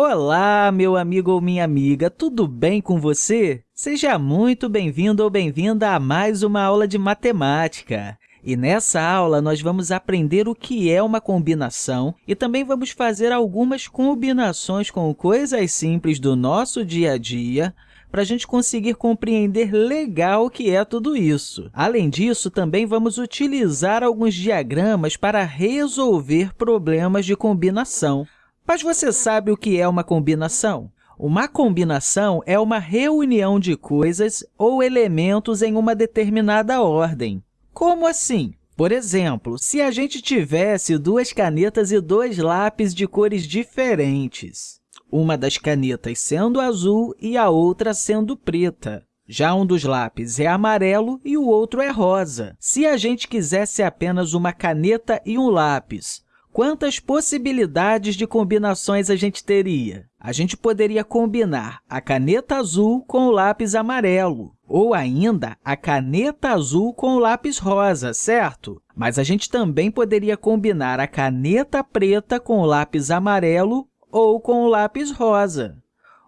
Olá, meu amigo ou minha amiga, tudo bem com você? Seja muito bem-vindo ou bem-vinda a mais uma aula de matemática. E nessa aula, nós vamos aprender o que é uma combinação e também vamos fazer algumas combinações com coisas simples do nosso dia a dia para a gente conseguir compreender legal o que é tudo isso. Além disso, também vamos utilizar alguns diagramas para resolver problemas de combinação. Mas você sabe o que é uma combinação? Uma combinação é uma reunião de coisas ou elementos em uma determinada ordem. Como assim? Por exemplo, se a gente tivesse duas canetas e dois lápis de cores diferentes, uma das canetas sendo azul e a outra sendo preta. Já um dos lápis é amarelo e o outro é rosa. Se a gente quisesse apenas uma caneta e um lápis, Quantas possibilidades de combinações a gente teria? A gente poderia combinar a caneta azul com o lápis amarelo, ou ainda a caneta azul com o lápis rosa, certo? Mas a gente também poderia combinar a caneta preta com o lápis amarelo ou com o lápis rosa.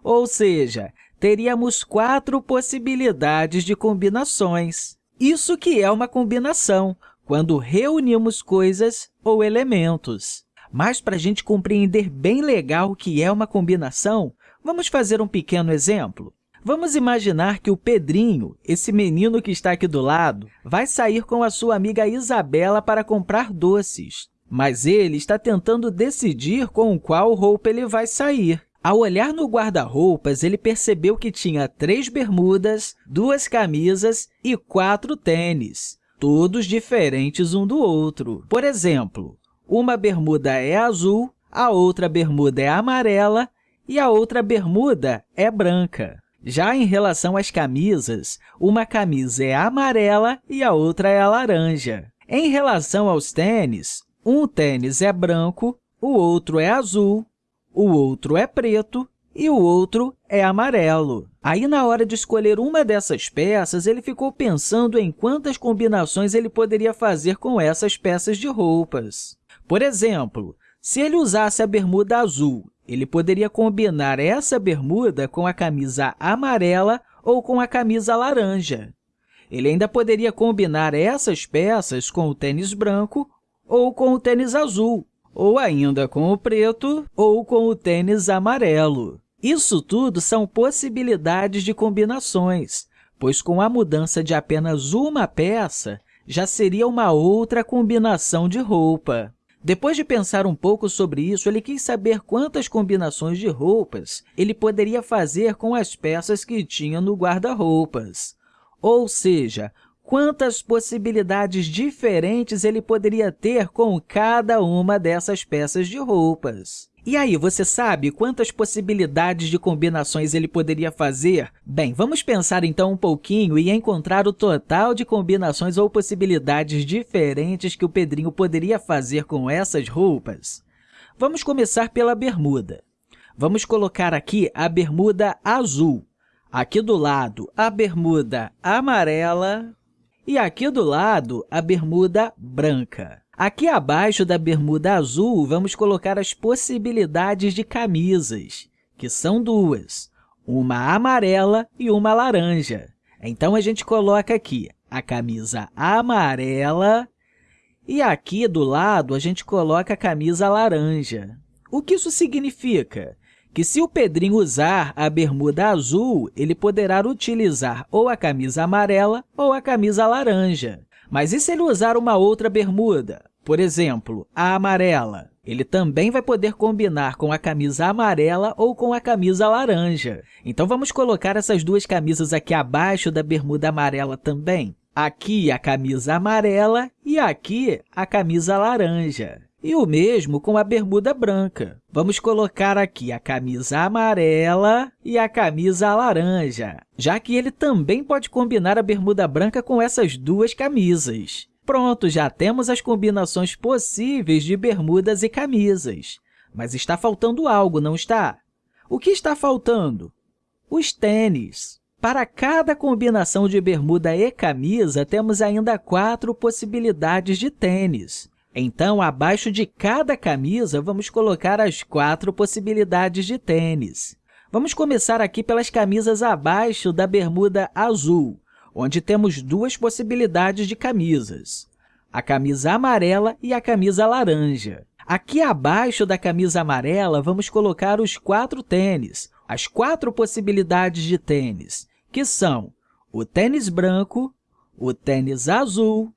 Ou seja, teríamos quatro possibilidades de combinações. Isso que é uma combinação, quando reunimos coisas ou elementos. Mas, para a gente compreender bem legal o que é uma combinação, vamos fazer um pequeno exemplo. Vamos imaginar que o Pedrinho, esse menino que está aqui do lado, vai sair com a sua amiga Isabela para comprar doces. Mas ele está tentando decidir com qual roupa ele vai sair. Ao olhar no guarda-roupas, ele percebeu que tinha três bermudas, duas camisas e quatro tênis todos diferentes um do outro. Por exemplo, uma bermuda é azul, a outra bermuda é amarela e a outra bermuda é branca. Já em relação às camisas, uma camisa é amarela e a outra é laranja. Em relação aos tênis, um tênis é branco, o outro é azul, o outro é preto e o outro é amarelo. Aí, na hora de escolher uma dessas peças, ele ficou pensando em quantas combinações ele poderia fazer com essas peças de roupas. Por exemplo, se ele usasse a bermuda azul, ele poderia combinar essa bermuda com a camisa amarela ou com a camisa laranja. Ele ainda poderia combinar essas peças com o tênis branco ou com o tênis azul, ou ainda com o preto ou com o tênis amarelo. Isso tudo são possibilidades de combinações, pois com a mudança de apenas uma peça, já seria uma outra combinação de roupa. Depois de pensar um pouco sobre isso, ele quis saber quantas combinações de roupas ele poderia fazer com as peças que tinha no guarda-roupas. Ou seja, quantas possibilidades diferentes ele poderia ter com cada uma dessas peças de roupas. E aí, você sabe quantas possibilidades de combinações ele poderia fazer? Bem, vamos pensar então um pouquinho e encontrar o total de combinações ou possibilidades diferentes que o Pedrinho poderia fazer com essas roupas. Vamos começar pela bermuda. Vamos colocar aqui a bermuda azul. Aqui do lado, a bermuda amarela, e aqui do lado, a bermuda branca. Aqui abaixo da bermuda azul, vamos colocar as possibilidades de camisas, que são duas, uma amarela e uma laranja. Então, a gente coloca aqui a camisa amarela e aqui do lado a gente coloca a camisa laranja. O que isso significa? Que se o Pedrinho usar a bermuda azul, ele poderá utilizar ou a camisa amarela ou a camisa laranja. Mas e se ele usar uma outra bermuda? Por exemplo, a amarela. Ele também vai poder combinar com a camisa amarela ou com a camisa laranja. Então, vamos colocar essas duas camisas aqui abaixo da bermuda amarela também. Aqui a camisa amarela e aqui a camisa laranja. E o mesmo com a bermuda branca. Vamos colocar aqui a camisa amarela e a camisa laranja, já que ele também pode combinar a bermuda branca com essas duas camisas. Pronto, já temos as combinações possíveis de bermudas e camisas. Mas está faltando algo, não está? O que está faltando? Os tênis. Para cada combinação de bermuda e camisa, temos ainda quatro possibilidades de tênis. Então, abaixo de cada camisa, vamos colocar as quatro possibilidades de tênis. Vamos começar aqui pelas camisas abaixo da bermuda azul, onde temos duas possibilidades de camisas, a camisa amarela e a camisa laranja. Aqui abaixo da camisa amarela, vamos colocar os quatro tênis, as quatro possibilidades de tênis, que são o tênis branco, o tênis azul,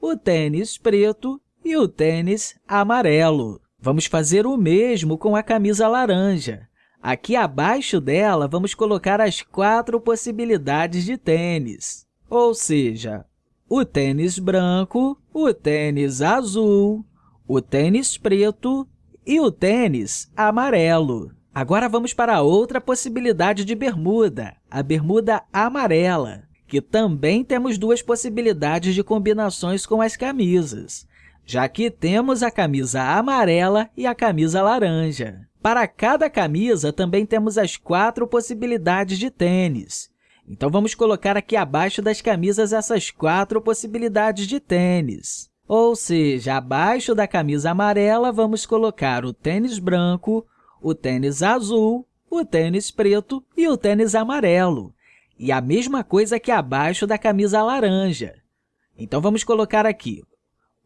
o tênis preto e o tênis amarelo. Vamos fazer o mesmo com a camisa laranja. Aqui abaixo dela, vamos colocar as quatro possibilidades de tênis, ou seja, o tênis branco, o tênis azul, o tênis preto e o tênis amarelo. Agora, vamos para outra possibilidade de bermuda, a bermuda amarela, que também temos duas possibilidades de combinações com as camisas, já que temos a camisa amarela e a camisa laranja. Para cada camisa, também temos as quatro possibilidades de tênis. Então, vamos colocar aqui abaixo das camisas essas quatro possibilidades de tênis. Ou seja, abaixo da camisa amarela, vamos colocar o tênis branco, o tênis azul, o tênis preto e o tênis amarelo. E a mesma coisa aqui abaixo da camisa laranja. Então, vamos colocar aqui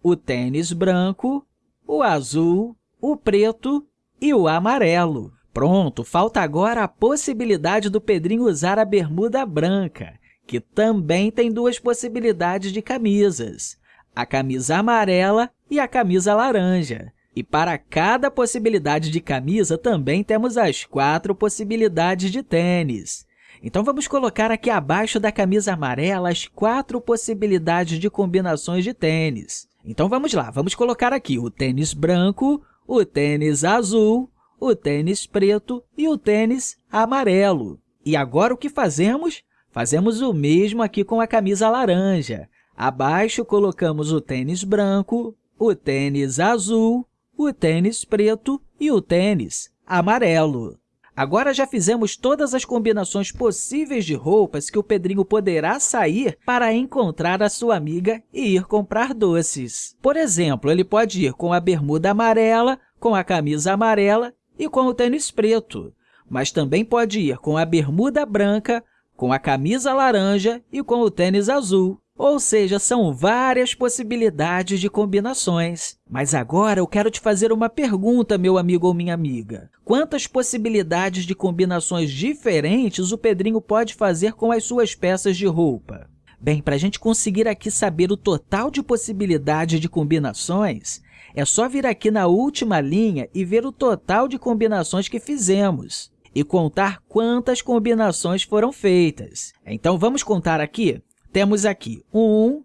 o tênis branco, o azul, o preto e o amarelo. Pronto, falta agora a possibilidade do Pedrinho usar a bermuda branca, que também tem duas possibilidades de camisas, a camisa amarela e a camisa laranja. E para cada possibilidade de camisa, também temos as quatro possibilidades de tênis. Então, vamos colocar aqui abaixo da camisa amarela as quatro possibilidades de combinações de tênis. Então, vamos lá, vamos colocar aqui o tênis branco, o tênis azul, o tênis preto e o tênis amarelo. E agora, o que fazemos? Fazemos o mesmo aqui com a camisa laranja. Abaixo, colocamos o tênis branco, o tênis azul, o tênis preto e o tênis amarelo. Agora já fizemos todas as combinações possíveis de roupas que o Pedrinho poderá sair para encontrar a sua amiga e ir comprar doces. Por exemplo, ele pode ir com a bermuda amarela, com a camisa amarela e com o tênis preto, mas também pode ir com a bermuda branca, com a camisa laranja e com o tênis azul. Ou seja, são várias possibilidades de combinações. Mas agora eu quero te fazer uma pergunta, meu amigo ou minha amiga. Quantas possibilidades de combinações diferentes o Pedrinho pode fazer com as suas peças de roupa? Bem, para a gente conseguir aqui saber o total de possibilidades de combinações, é só vir aqui na última linha e ver o total de combinações que fizemos e contar quantas combinações foram feitas. Então, vamos contar aqui? Temos aqui 1,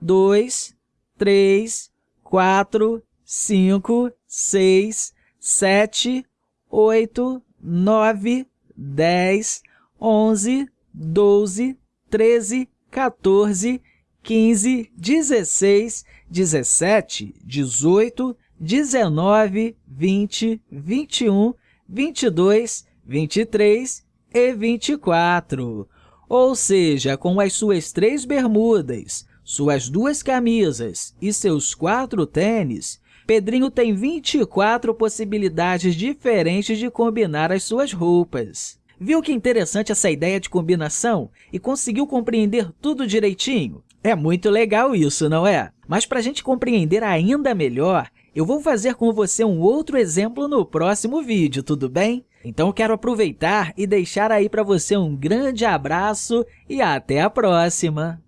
2, 3, 4, 5, 6, 7, 8, 9, 10, 11, 12, 13, 14, 15, 16, 17, 18, 19, 20, 21, 22, 23 e 24 ou seja, com as suas três bermudas, suas duas camisas e seus quatro tênis, Pedrinho tem 24 possibilidades diferentes de combinar as suas roupas. Viu que interessante essa ideia de combinação e conseguiu compreender tudo direitinho? É muito legal isso, não é? Mas para a gente compreender ainda melhor, eu vou fazer com você um outro exemplo no próximo vídeo, tudo bem? Então, quero aproveitar e deixar aí para você um grande abraço e até a próxima!